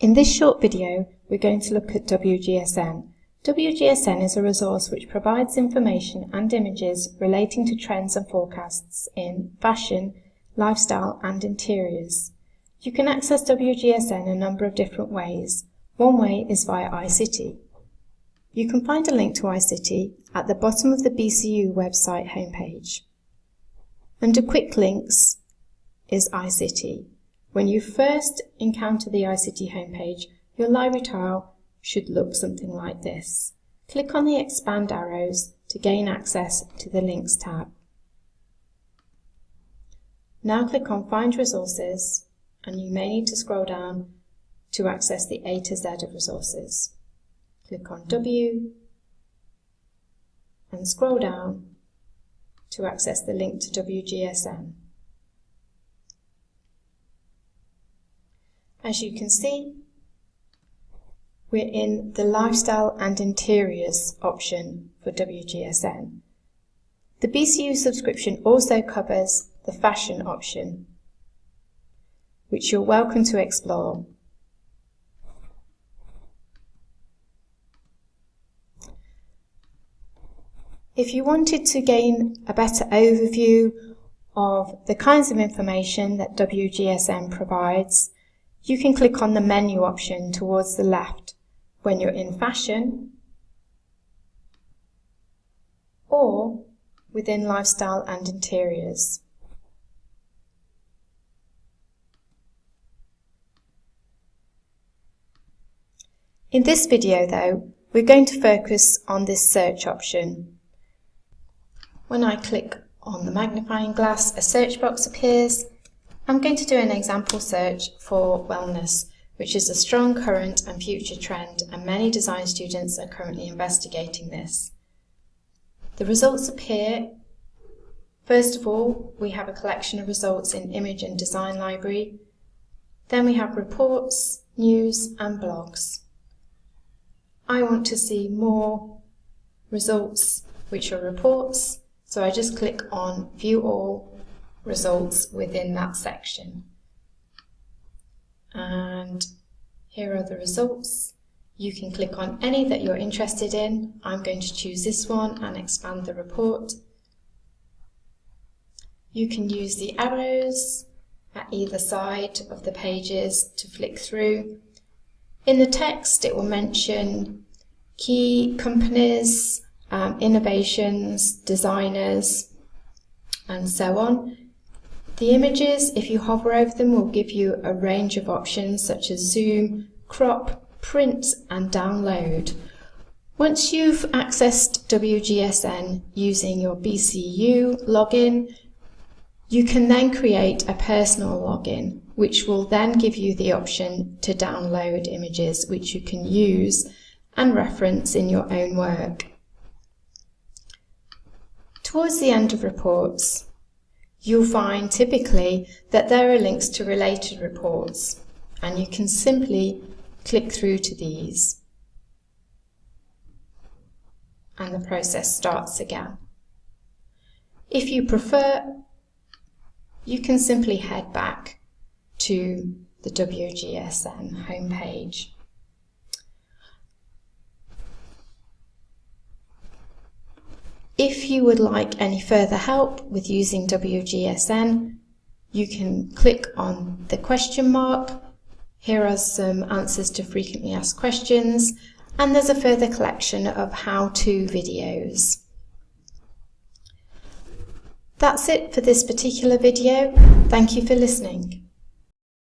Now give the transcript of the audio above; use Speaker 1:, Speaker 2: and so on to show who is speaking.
Speaker 1: In this short video, we're going to look at WGSN. WGSN is a resource which provides information and images relating to trends and forecasts in fashion, lifestyle and interiors. You can access WGSN a number of different ways. One way is via iCity. You can find a link to iCity at the bottom of the BCU website homepage. Under Quick Links is iCity. When you first encounter the iCity homepage, your library tile should look something like this. Click on the expand arrows to gain access to the Links tab. Now click on Find Resources and you may need to scroll down to access the A to Z of resources. Click on W and scroll down to access the link to WGSN. As you can see, we're in the Lifestyle and Interiors option for WGSN. The BCU subscription also covers the Fashion option, which you're welcome to explore. If you wanted to gain a better overview of the kinds of information that WGSN provides, you can click on the menu option towards the left when you're in fashion or within lifestyle and interiors. In this video though, we're going to focus on this search option. When I click on the magnifying glass, a search box appears I'm going to do an example search for wellness, which is a strong current and future trend, and many design students are currently investigating this. The results appear. First of all, we have a collection of results in Image and Design Library. Then we have reports, news, and blogs. I want to see more results, which are reports, so I just click on View All results within that section. And here are the results. You can click on any that you're interested in. I'm going to choose this one and expand the report. You can use the arrows at either side of the pages to flick through. In the text, it will mention key companies, um, innovations, designers, and so on. The images, if you hover over them, will give you a range of options such as zoom, crop, print and download. Once you've accessed WGSN using your BCU login, you can then create a personal login, which will then give you the option to download images which you can use and reference in your own work. Towards the end of reports, you'll find typically that there are links to related reports and you can simply click through to these and the process starts again. If you prefer, you can simply head back to the WGSN homepage. If you would like any further help with using WGSN, you can click on the question mark. Here are some answers to frequently asked questions, and there's a further collection of how-to videos. That's it for this particular video. Thank you for listening.